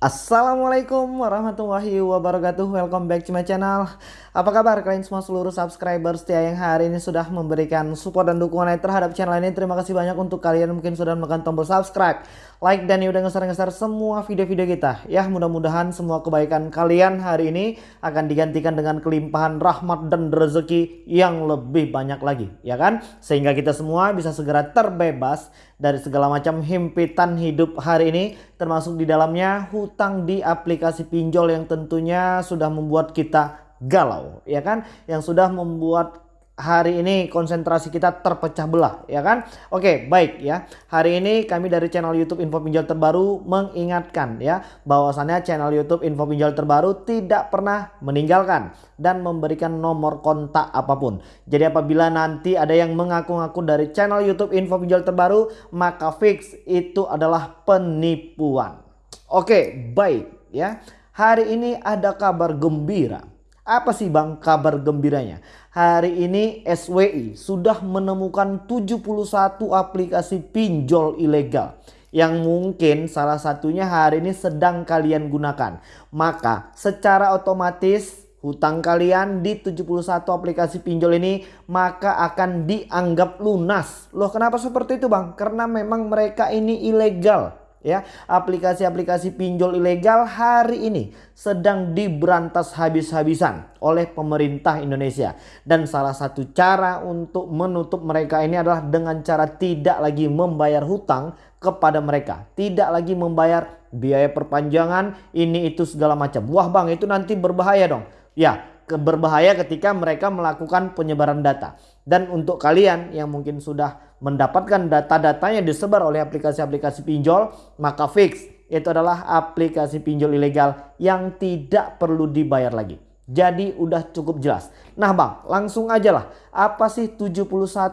Assalamualaikum warahmatullahi wabarakatuh. Welcome back to my channel. Apa kabar kalian semua seluruh subscriber setia yang hari ini sudah memberikan support dan dukungan terhadap channel ini? Terima kasih banyak untuk kalian mungkin sudah menekan tombol subscribe Like dan udah ngeser-ngeser semua video-video kita. Ya mudah-mudahan semua kebaikan kalian hari ini akan digantikan dengan kelimpahan rahmat dan rezeki yang lebih banyak lagi. Ya kan? Sehingga kita semua bisa segera terbebas dari segala macam himpitan hidup hari ini termasuk di dalamnya hutang di aplikasi pinjol yang tentunya sudah membuat kita galau ya kan? Yang sudah membuat hari ini konsentrasi kita terpecah belah ya kan? Oke baik ya. Hari ini kami dari channel YouTube Info Pinjol Terbaru mengingatkan ya bahwasannya channel YouTube Info Pinjol Terbaru tidak pernah meninggalkan dan memberikan nomor kontak apa pun. Jadi apabila nanti ada yang mengaku-ngaku dari channel YouTube Info Pinjol Terbaru maka fix itu adalah penipuan Oke baik ya hari ini ada kabar gembira apa sih bang kabar gembiranya? Hari ini SWI sudah menemukan 71 aplikasi pinjol ilegal yang mungkin salah satunya hari ini sedang kalian gunakan. Maka secara otomatis hutang kalian di 71 aplikasi pinjol ini maka akan dianggap lunas. Loh kenapa seperti itu bang? Karena memang mereka ini ilegal ya. Aplikasi-aplikasi pinjol ilegal hari ini sedang diberantas habis-habisan oleh pemerintah Indonesia. Dan salah satu cara untuk menutup mereka ini adalah dengan cara tidak lagi membayar hutang kepada mereka. Tidak lagi membayar biaya perpanjangan ini itu segala macam. Wah bang itu nanti berbahaya dong. Ya berbahaya ketika mereka melakukan penyebaran data dan untuk kalian yang mungkin sudah mendapatkan data-datanya disebar oleh aplikasi-aplikasi pinjol, maka fix itu adalah aplikasi pinjol ilegal yang tidak perlu dibayar lagi. Jadi udah cukup jelas. Nah bang langsung aja lah. Apa sih 71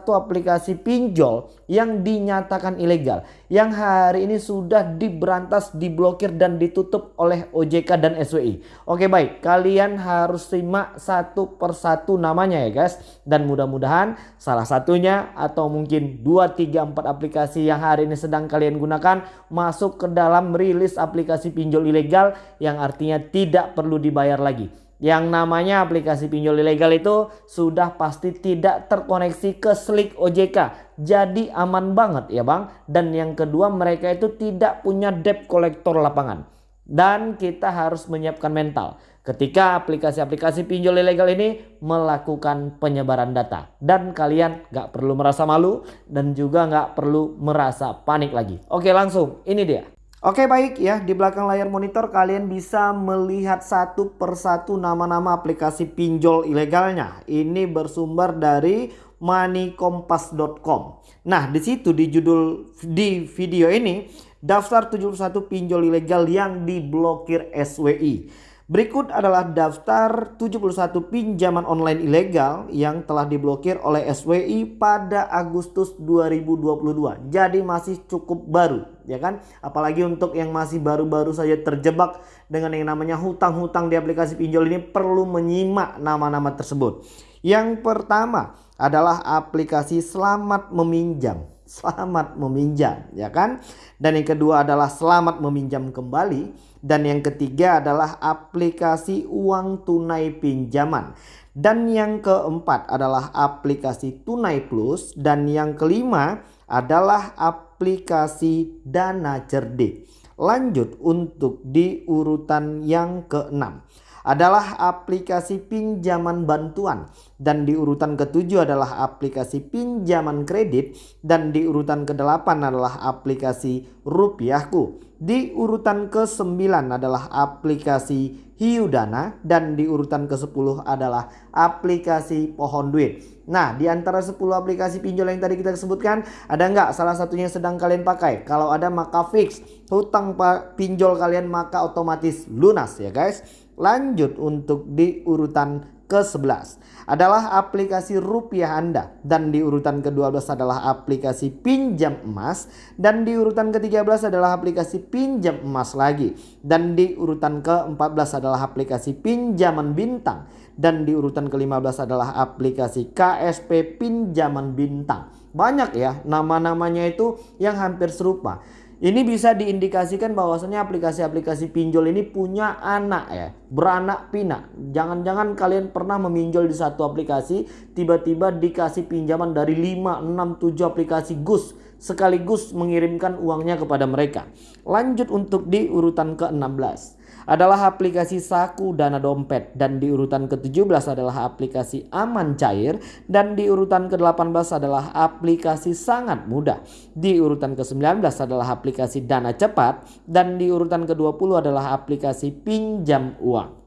aplikasi pinjol yang dinyatakan ilegal. Yang hari ini sudah diberantas, diblokir dan ditutup oleh OJK dan SWI. Oke baik kalian harus simak satu persatu namanya ya guys. Dan mudah-mudahan salah satunya atau mungkin 2, 3, 4 aplikasi yang hari ini sedang kalian gunakan. Masuk ke dalam rilis aplikasi pinjol ilegal yang artinya tidak perlu dibayar lagi yang namanya aplikasi pinjol ilegal itu sudah pasti tidak terkoneksi ke Slick OJK. Jadi aman banget ya bang. Dan yang kedua mereka itu tidak punya debt collector lapangan. Dan kita harus menyiapkan mental ketika aplikasi-aplikasi pinjol ilegal ini melakukan penyebaran data. Dan kalian gak perlu merasa malu dan juga gak perlu merasa panik lagi. Oke langsung ini dia. Oke baik ya di belakang layar monitor kalian bisa melihat satu persatu nama-nama aplikasi pinjol ilegalnya. Ini bersumber dari moneykompas.com. Nah di situ di judul di video ini daftar 71 pinjol ilegal yang diblokir SWI. Berikut adalah daftar 71 pinjaman online ilegal yang telah diblokir oleh SWI pada Agustus 2022. Jadi masih cukup baru ya kan. Apalagi untuk yang masih baru-baru saja terjebak dengan yang namanya hutang-hutang di aplikasi pinjol ini perlu menyimak nama-nama tersebut. Yang pertama adalah aplikasi Selamat Meminjam selamat meminjam ya kan? Dan yang kedua adalah selamat meminjam kembali. Dan yang ketiga adalah aplikasi uang tunai pinjaman. Dan yang keempat adalah aplikasi tunai plus. Dan yang kelima adalah aplikasi dana cerdik. Lanjut untuk di urutan yang keenam adalah aplikasi pinjaman bantuan dan di urutan ketujuh adalah aplikasi pinjaman kredit dan di urutan kedelapan adalah aplikasi rupiahku. Di urutan ke-9 adalah aplikasi Hiudana dan di urutan ke-10 adalah aplikasi Pohon Duit. Nah, di antara 10 aplikasi pinjol yang tadi kita sebutkan, ada nggak salah satunya sedang kalian pakai? Kalau ada maka fix hutang pinjol kalian maka otomatis lunas ya guys. Lanjut untuk di urutan ke-11 adalah aplikasi rupiah Anda. Dan di urutan ke-12 adalah aplikasi pinjam emas. Dan di urutan ke-13 adalah aplikasi pinjam emas lagi. Dan di urutan ke-14 adalah aplikasi pinjaman bintang. Dan di urutan ke-15 adalah aplikasi KSP pinjaman bintang. Banyak ya nama-namanya itu yang hampir serupa. Ini bisa diindikasikan bahwasanya aplikasi-aplikasi pinjol ini punya anak ya, beranak pinak. Jangan-jangan kalian pernah meminjol di satu aplikasi, tiba-tiba dikasih pinjaman dari 5, 6, 7 aplikasi gus sekaligus mengirimkan uangnya kepada mereka. Lanjut untuk di urutan ke-16 adalah aplikasi Saku Dana Dompet dan di urutan ke-17 adalah aplikasi Aman Cair dan di urutan ke-18 adalah aplikasi Sangat Mudah. Di urutan ke-19 adalah aplikasi Dana Cepat dan di urutan ke-20 adalah aplikasi Pinjam Uang.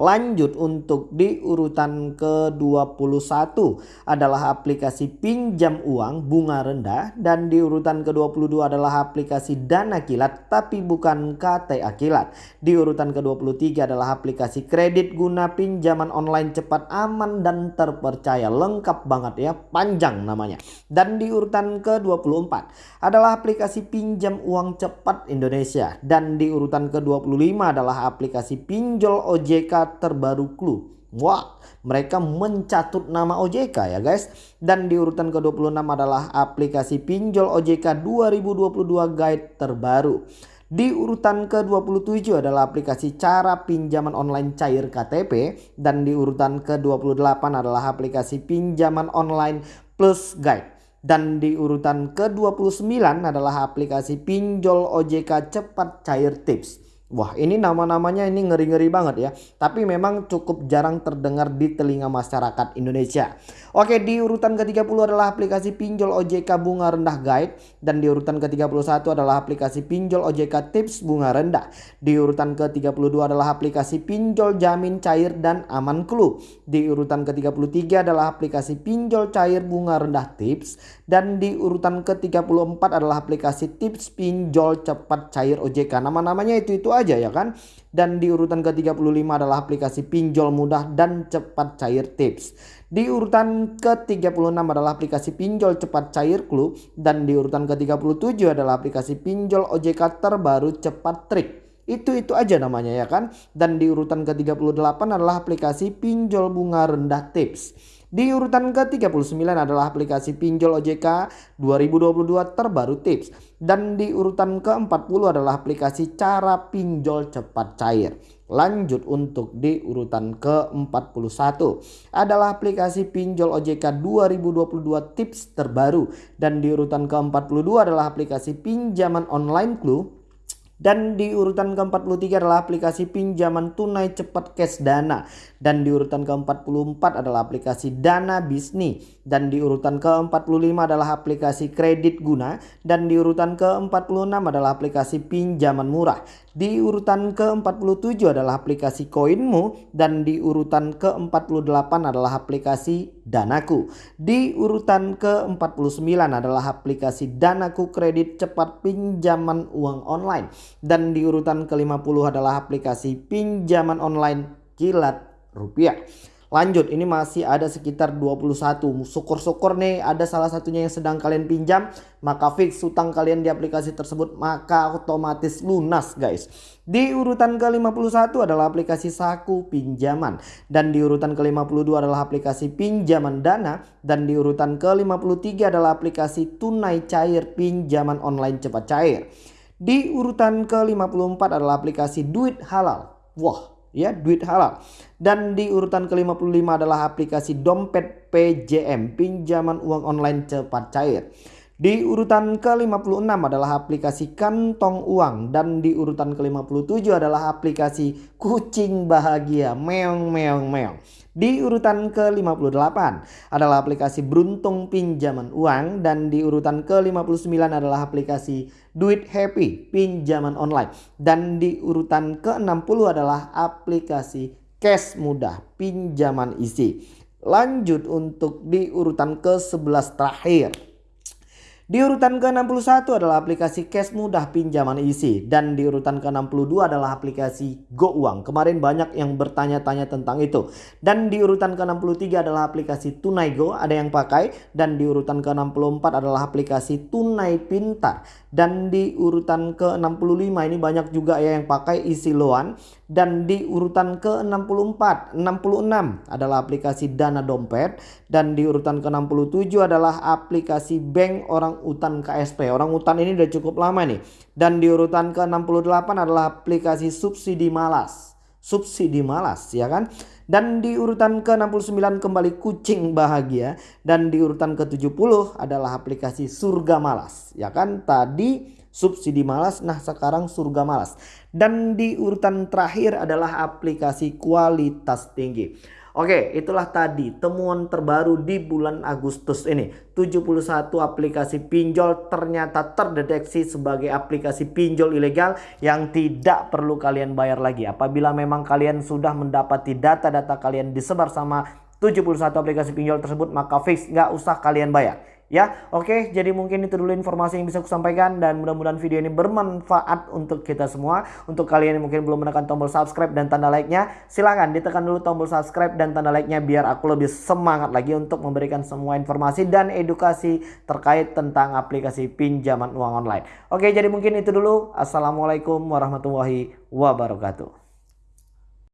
Lanjut untuk di urutan ke-21 adalah aplikasi pinjam uang bunga rendah dan di urutan ke-22 adalah aplikasi dana kilat tapi bukan KTA kilat. Di urutan ke-23 adalah aplikasi kredit guna pinjaman online cepat aman dan terpercaya. Lengkap banget ya, panjang namanya. Dan di urutan ke-24 adalah aplikasi pinjam uang cepat Indonesia dan di urutan ke-25 adalah aplikasi pinjol OJK terbaru Clue. Wah, mereka mencatut nama OJK ya guys. Dan di urutan ke-26 adalah aplikasi pinjol OJK 2022 guide terbaru. Di urutan ke-27 adalah aplikasi cara pinjaman online cair KTP. Dan di urutan ke-28 adalah aplikasi pinjaman online plus guide. Dan di urutan ke-29 adalah aplikasi pinjol OJK cepat cair tips. Wah ini nama-namanya ini ngeri-ngeri banget ya. Tapi memang cukup jarang terdengar di telinga masyarakat Indonesia. Oke di urutan ke-30 adalah aplikasi pinjol OJK bunga rendah guide. Dan di urutan ke-31 adalah aplikasi pinjol OJK tips bunga rendah. Di urutan ke-32 adalah aplikasi pinjol jamin cair dan aman clue. Di urutan ke-33 adalah aplikasi pinjol cair bunga rendah tips. Dan di urutan ke-34 adalah aplikasi tips pinjol cepat cair OJK. Nama-namanya itu-itu aja ya kan. Dan di urutan ke-35 adalah aplikasi pinjol mudah dan cepat cair tips. Di urutan ke-36 adalah aplikasi pinjol cepat cair clue dan di urutan ke-37 adalah aplikasi pinjol OJK terbaru cepat trik. Itu-itu aja namanya ya kan. Dan di urutan ke-38 adalah aplikasi pinjol bunga rendah tips. Di urutan ke-39 adalah aplikasi pinjol OJK 2022 terbaru tips. Dan di urutan ke-40 adalah aplikasi cara pinjol cepat cair. Lanjut untuk di urutan ke-41 adalah aplikasi pinjol OJK 2022 tips terbaru. Dan di urutan ke-42 adalah aplikasi pinjaman online clue dan di urutan ke-43 adalah aplikasi pinjaman tunai cepat cash dana. Dan di urutan ke-44 adalah aplikasi dana bisnis. Dan di urutan ke-45 adalah aplikasi kredit guna. Dan di urutan ke-46 adalah aplikasi pinjaman murah. Di urutan ke-47 adalah aplikasi Koinmu dan di urutan ke-48 adalah aplikasi Danaku. Di urutan ke-49 adalah aplikasi Danaku kredit cepat pinjaman uang online dan di urutan ke-50 adalah aplikasi pinjaman online kilat rupiah. Lanjut ini masih ada sekitar 21 Syukur-syukur nih ada salah satunya yang sedang kalian pinjam. Maka fix utang kalian di aplikasi tersebut Maka otomatis lunas guys. Di urutan ke-51 adalah aplikasi saku pinjaman. Dan di urutan ke-52 adalah aplikasi pinjaman dana. Dan di urutan ke-53 adalah aplikasi tunai cair pinjaman online cepat cair. Di urutan ke-54 adalah aplikasi duit halal. Wah ya duit halal. Dan di urutan ke-55 adalah aplikasi dompet PJM, pinjaman uang online cepat cair. Di urutan ke-56 adalah aplikasi kantong uang dan di urutan ke-57 adalah aplikasi kucing bahagia meong meong meong. Di urutan ke-58 adalah aplikasi beruntung pinjaman uang dan di urutan ke-59 adalah aplikasi duit happy pinjaman online dan di urutan ke-60 adalah aplikasi cash mudah pinjaman isi. Lanjut untuk di urutan ke-11 terakhir. Di urutan ke-61 adalah aplikasi cash mudah pinjaman isi dan di urutan ke-62 adalah aplikasi Go Uang. Kemarin banyak yang bertanya-tanya tentang itu. Dan di urutan ke-63 adalah aplikasi Tunai Go, ada yang pakai dan di urutan ke-64 adalah aplikasi Tunai Pintar dan di urutan ke-65 ini banyak juga ya yang pakai isi loan dan di urutan ke-64 66 adalah aplikasi Dana Dompet dan di urutan ke-67 adalah aplikasi Bank Orang Utan KSP. Orang Utan ini udah cukup lama nih. Dan di urutan ke-68 adalah aplikasi Subsidi Malas. Subsidi Malas ya kan? Dan di urutan ke-69 kembali Kucing Bahagia dan di urutan ke-70 adalah aplikasi Surga Malas ya kan? Tadi subsidi malas, nah sekarang surga malas. Dan di urutan terakhir adalah aplikasi kualitas tinggi. Oke, itulah tadi temuan terbaru di bulan Agustus ini. 71 aplikasi pinjol ternyata terdeteksi sebagai aplikasi pinjol ilegal yang tidak perlu kalian bayar lagi. Apabila memang kalian sudah mendapati data-data kalian disebar sama 71 aplikasi pinjol tersebut, maka fix nggak usah kalian bayar. Ya, oke. Jadi mungkin itu dulu informasi yang bisa aku sampaikan dan mudah-mudahan video ini bermanfaat untuk kita semua. Untuk kalian yang mungkin belum menekan tombol subscribe dan tanda like-nya, silahkan ditekan dulu tombol subscribe dan tanda like-nya biar aku lebih semangat lagi untuk memberikan semua informasi dan edukasi terkait tentang aplikasi pinjaman uang online. Oke, jadi mungkin itu dulu. Assalamualaikum warahmatullahi wabarakatuh.